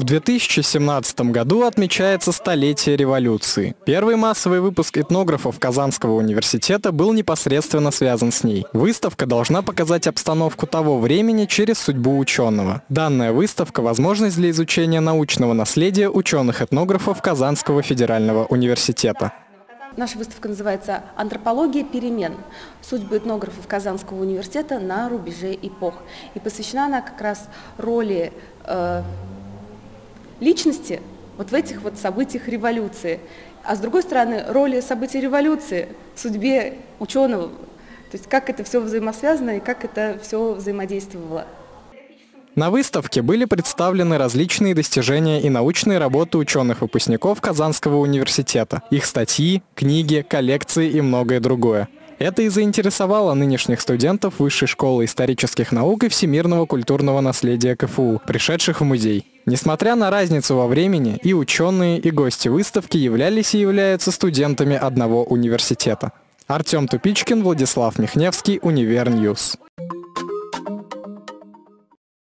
В 2017 году отмечается столетие революции. Первый массовый выпуск этнографов Казанского университета был непосредственно связан с ней. Выставка должна показать обстановку того времени через судьбу ученого. Данная выставка – возможность для изучения научного наследия ученых-этнографов Казанского федерального университета. Наша выставка называется «Антропология перемен. Судьбы этнографов Казанского университета на рубеже эпох». И посвящена она как раз роли э, личности вот в этих вот событиях революции. А с другой стороны, роли событий революции в судьбе ученого, то есть как это все взаимосвязано и как это все взаимодействовало. На выставке были представлены различные достижения и научные работы ученых-выпускников Казанского университета, их статьи, книги, коллекции и многое другое. Это и заинтересовало нынешних студентов Высшей школы исторических наук и всемирного культурного наследия КФУ, пришедших в музей. Несмотря на разницу во времени, и ученые, и гости выставки являлись и являются студентами одного университета. Артем Тупичкин, Владислав Михневский, Универ News.